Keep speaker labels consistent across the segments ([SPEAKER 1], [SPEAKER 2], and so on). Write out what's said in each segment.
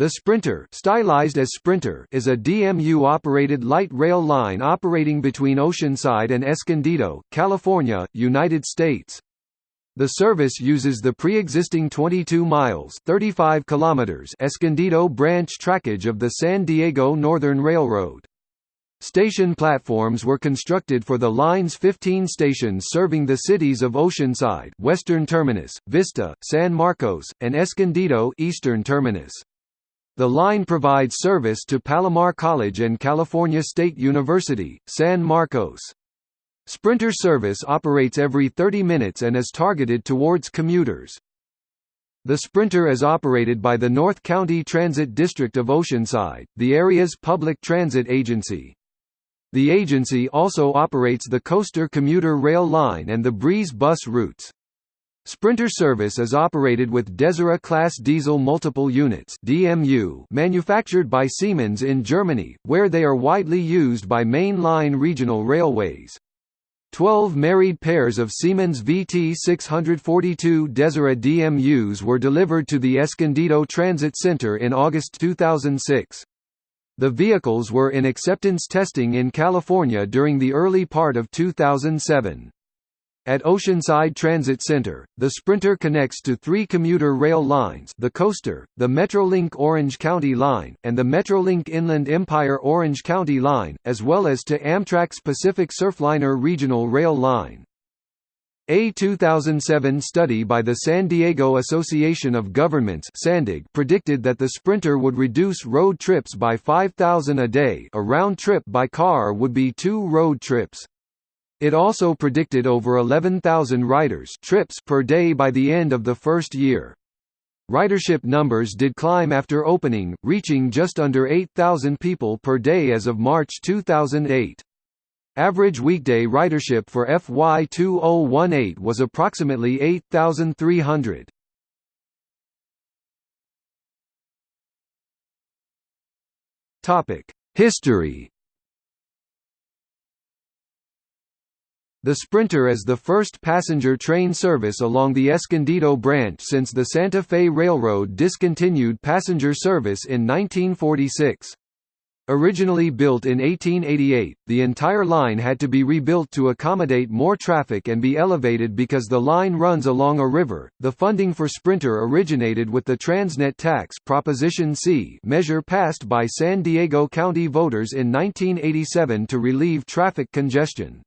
[SPEAKER 1] The Sprinter, stylized as Sprinter, is a DMU-operated light rail line operating between Oceanside and Escondido, California, United States. The service uses the pre-existing 22 miles 35 kilometers Escondido branch trackage of the San Diego Northern Railroad. Station platforms were constructed for the line's 15 stations serving the cities of Oceanside Western Terminus, Vista, San Marcos, and Escondido Eastern Terminus. The line provides service to Palomar College and California State University, San Marcos. Sprinter service operates every 30 minutes and is targeted towards commuters. The Sprinter is operated by the North County Transit District of Oceanside, the area's public transit agency. The agency also operates the Coaster commuter rail line and the Breeze bus routes. Sprinter service is operated with Desiro class diesel multiple units (DMU) manufactured by Siemens in Germany, where they are widely used by main-line regional railways. 12 married pairs of Siemens VT642 Desiro DMUs were delivered to the Escondido Transit Center in August 2006. The vehicles were in acceptance testing in California during the early part of 2007. At Oceanside Transit Center, the Sprinter connects to three commuter rail lines the Coaster, the Metrolink Orange County Line, and the Metrolink Inland Empire Orange County Line, as well as to Amtrak's Pacific Surfliner Regional Rail Line. A 2007 study by the San Diego Association of Governments predicted that the Sprinter would reduce road trips by 5,000 a day a round trip by car would be two road trips. It also predicted over 11,000 riders trips per day by the end of the first year. Ridership numbers did climb after opening, reaching just under 8,000 people per day as of March 2008. Average weekday ridership for FY 2018 was approximately 8,300. History The Sprinter is the first passenger train service along the Escondido branch since the Santa Fe Railroad discontinued passenger service in 1946. Originally built in 1888, the entire line had to be rebuilt to accommodate more traffic and be elevated because the line runs along a river. The funding for Sprinter originated with the Transnet tax Proposition C measure passed by San Diego County voters in 1987 to relieve traffic congestion.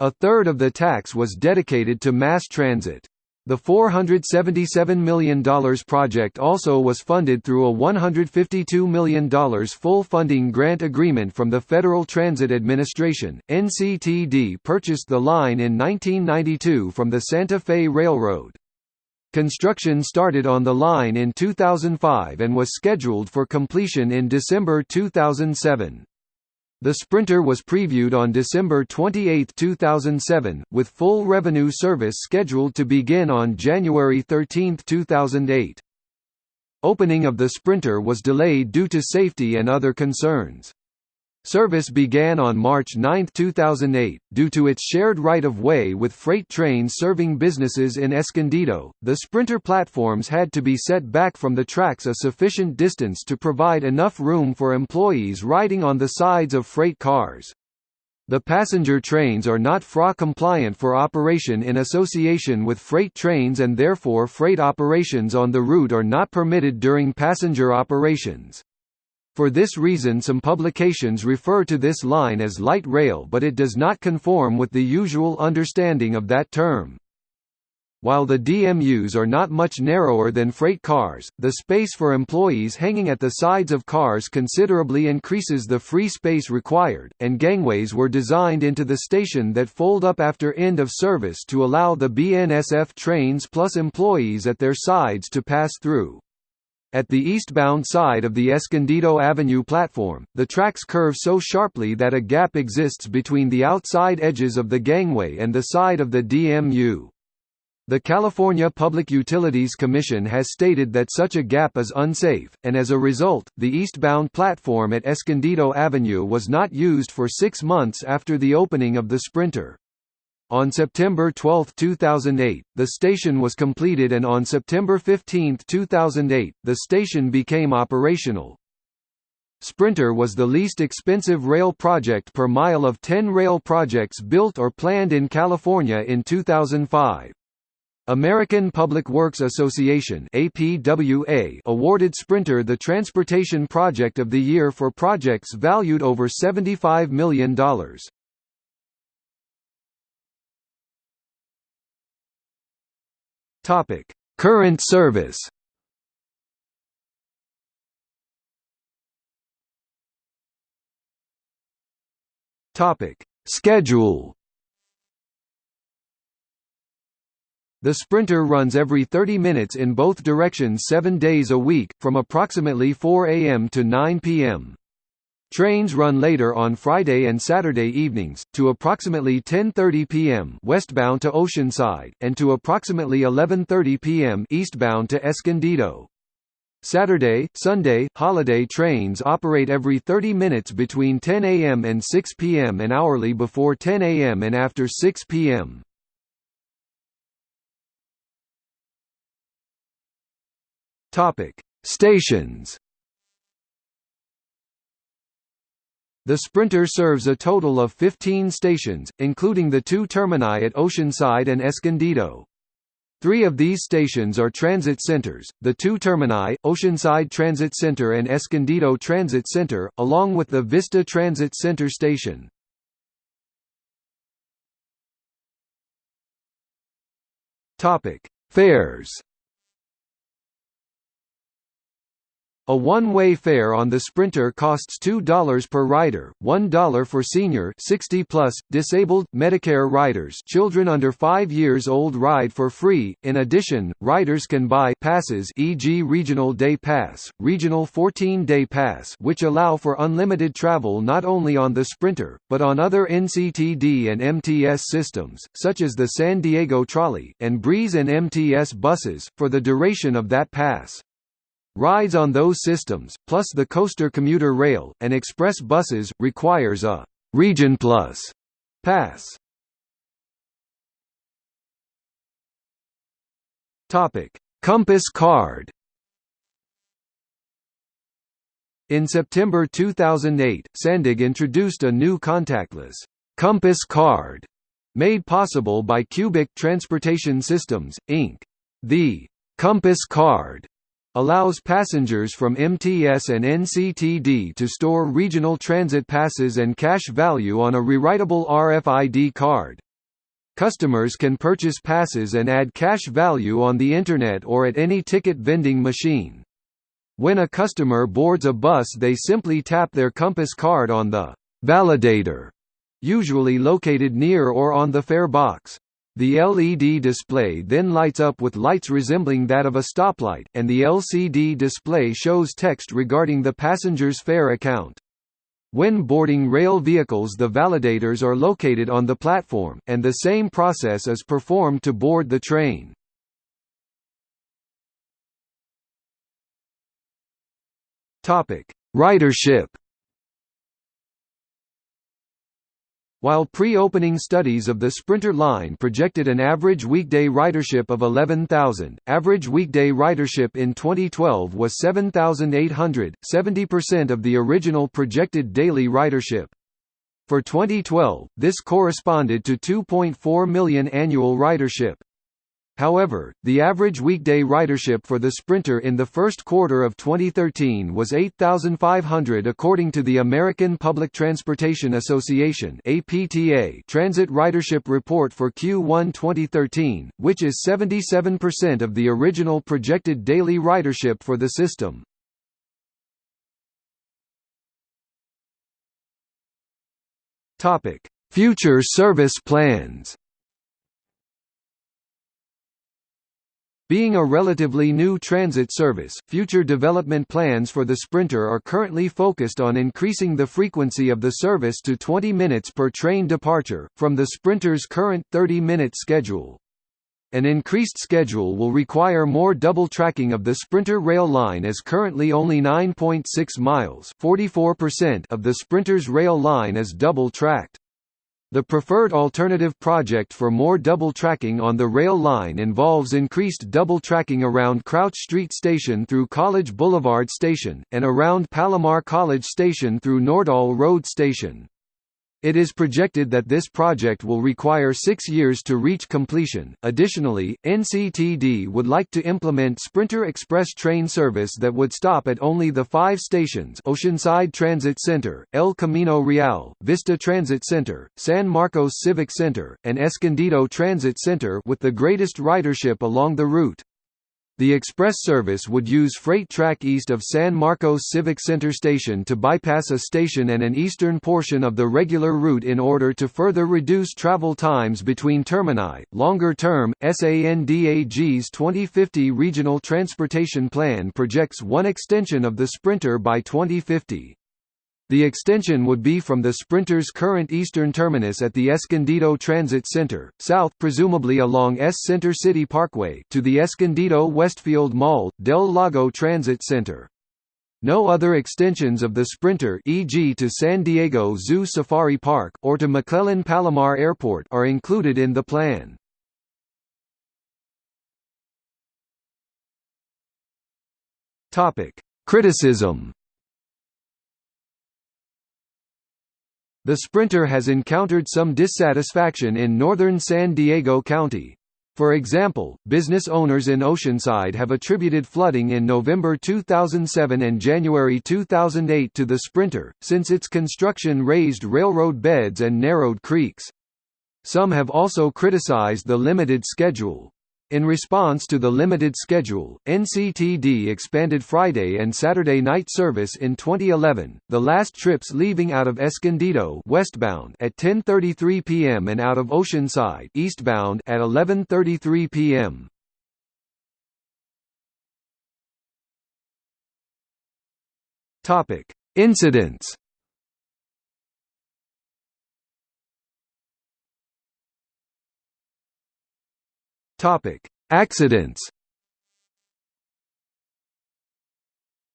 [SPEAKER 1] A third of the tax was dedicated to mass transit. The $477 million project also was funded through a $152 million full funding grant agreement from the Federal Transit Administration. NCTD purchased the line in 1992 from the Santa Fe Railroad. Construction started on the line in 2005 and was scheduled for completion in December 2007. The Sprinter was previewed on December 28, 2007, with full revenue service scheduled to begin on January 13, 2008. Opening of the Sprinter was delayed due to safety and other concerns. Service began on March 9, 2008, due to its shared right-of-way with freight trains serving businesses in Escondido. The Sprinter platforms had to be set back from the tracks a sufficient distance to provide enough room for employees riding on the sides of freight cars. The passenger trains are not FRA compliant for operation in association with freight trains and therefore freight operations on the route are not permitted during passenger operations. For this reason some publications refer to this line as light rail but it does not conform with the usual understanding of that term. While the DMUs are not much narrower than freight cars, the space for employees hanging at the sides of cars considerably increases the free space required, and gangways were designed into the station that fold up after end of service to allow the BNSF trains plus employees at their sides to pass through. At the eastbound side of the Escondido Avenue platform, the tracks curve so sharply that a gap exists between the outside edges of the gangway and the side of the DMU. The California Public Utilities Commission has stated that such a gap is unsafe, and as a result, the eastbound platform at Escondido Avenue was not used for six months after the opening of the Sprinter. On September 12, 2008, the station was completed and on September 15, 2008, the station became operational. Sprinter was the least expensive rail project per mile of 10 rail projects built or planned in California in 2005. American Public Works Association APWA awarded Sprinter the Transportation Project of the Year for projects valued over $75 million. Topic: Current service. Topic: Schedule. The Sprinter runs every 30 minutes in both directions 7 days a week, from approximately 4 a.m. to 9 p.m. Trains run later on Friday and Saturday evenings, to approximately 10.30 p.m. westbound to Oceanside, and to approximately 11.30 p.m. eastbound to Escondido. Saturday, Sunday, holiday trains operate every 30 minutes between 10 a.m. and 6 p.m. and hourly before 10 a.m. and after 6 p.m. Stations The Sprinter serves a total of 15 stations, including the two termini at Oceanside and Escondido. Three of these stations are transit centers, the two termini, Oceanside Transit Center and Escondido Transit Center, along with the Vista Transit Center station. Fares A one-way fare on the Sprinter costs $2 per rider, $1 for senior 60 plus, disabled, Medicare riders children under 5 years old ride for free. In addition, riders can buy passes e.g. Regional Day Pass, Regional 14-Day Pass which allow for unlimited travel not only on the Sprinter, but on other NCTD and MTS systems, such as the San Diego Trolley, and Breeze and MTS buses, for the duration of that pass. Rides on those systems, plus the Coaster commuter rail, and express buses, requires a «Region Plus» pass. Compass card In September 2008, SANDAG introduced a new contactless «Compass card» made possible by Cubic Transportation Systems, Inc. The «Compass card» allows passengers from MTS and NCTD to store regional transit passes and cash value on a rewritable RFID card. Customers can purchase passes and add cash value on the Internet or at any ticket vending machine. When a customer boards a bus they simply tap their Compass card on the «validator», usually located near or on the fare box. The LED display then lights up with lights resembling that of a stoplight, and the LCD display shows text regarding the passenger's fare account. When boarding rail vehicles the validators are located on the platform, and the same process is performed to board the train. Ridership While pre-opening studies of the Sprinter line projected an average weekday ridership of 11,000, average weekday ridership in 2012 was 7,800, 70% of the original projected daily ridership. For 2012, this corresponded to 2.4 million annual ridership. However, the average weekday ridership for the Sprinter in the first quarter of 2013 was 8,500 according to the American Public Transportation Association APTA Transit Ridership Report for Q1 2013, which is 77% of the original projected daily ridership for the system. Future service plans Being a relatively new transit service, future development plans for the Sprinter are currently focused on increasing the frequency of the service to 20 minutes per train departure, from the Sprinter's current 30-minute schedule. An increased schedule will require more double tracking of the Sprinter rail line as currently only 9.6 miles of the Sprinter's rail line is double tracked. The preferred alternative project for more double tracking on the rail line involves increased double tracking around Crouch Street Station through College Boulevard Station, and around Palomar College Station through Nordahl Road Station. It is projected that this project will require six years to reach completion. Additionally, NCTD would like to implement Sprinter Express train service that would stop at only the five stations Oceanside Transit Center, El Camino Real, Vista Transit Center, San Marcos Civic Center, and Escondido Transit Center with the greatest ridership along the route. The express service would use freight track east of San Marcos Civic Center Station to bypass a station and an eastern portion of the regular route in order to further reduce travel times between termini. Longer term, SANDAG's 2050 Regional Transportation Plan projects one extension of the Sprinter by 2050. The extension would be from the Sprinter's current eastern terminus at the Escondido Transit Center, south presumably along S Center City Parkway to the Escondido Westfield Mall, Del Lago Transit Center. No other extensions of the Sprinter e.g. to San Diego Zoo Safari Park, or to McClellan Palomar Airport are included in the plan. Criticism The Sprinter has encountered some dissatisfaction in northern San Diego County. For example, business owners in Oceanside have attributed flooding in November 2007 and January 2008 to the Sprinter, since its construction raised railroad beds and narrowed creeks. Some have also criticized the limited schedule. In response to the limited schedule, NCTD expanded Friday and Saturday night service in 2011, the last trips leaving out of Escondido westbound at 10:33 p.m. and out of Oceanside eastbound at 11:33 p.m. Incidents Topic: Accidents.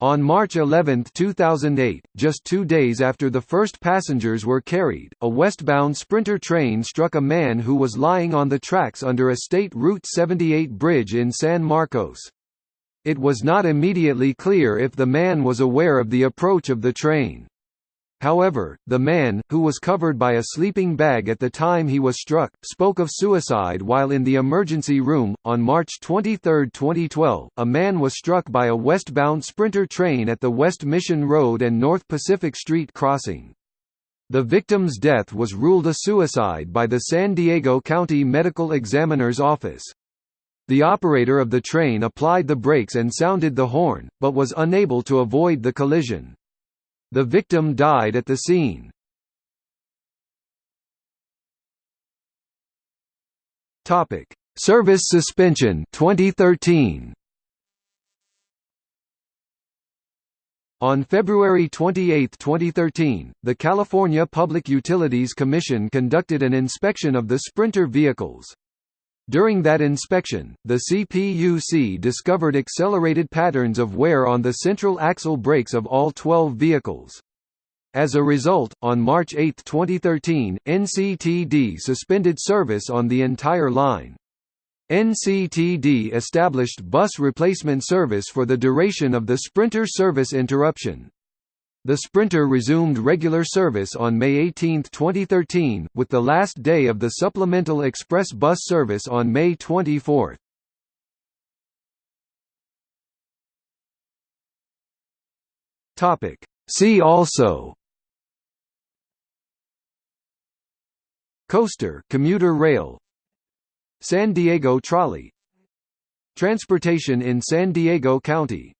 [SPEAKER 1] On March 11, 2008, just two days after the first passengers were carried, a westbound Sprinter train struck a man who was lying on the tracks under a State Route 78 bridge in San Marcos. It was not immediately clear if the man was aware of the approach of the train. However, the man, who was covered by a sleeping bag at the time he was struck, spoke of suicide while in the emergency room. On March 23, 2012, a man was struck by a westbound Sprinter train at the West Mission Road and North Pacific Street crossing. The victim's death was ruled a suicide by the San Diego County Medical Examiner's Office. The operator of the train applied the brakes and sounded the horn, but was unable to avoid the collision. The victim died at the scene. Topic: Service suspension 2013. On February 28, 2013, the California Public Utilities Commission conducted an inspection of the Sprinter vehicles. During that inspection, the CPUC discovered accelerated patterns of wear on the central axle brakes of all 12 vehicles. As a result, on March 8, 2013, NCTD suspended service on the entire line. NCTD established bus replacement service for the duration of the Sprinter service interruption. The Sprinter resumed regular service on May 18, 2013, with the last day of the supplemental express bus service on May 24. Topic. See also Coaster commuter rail San Diego Trolley Transportation in San Diego County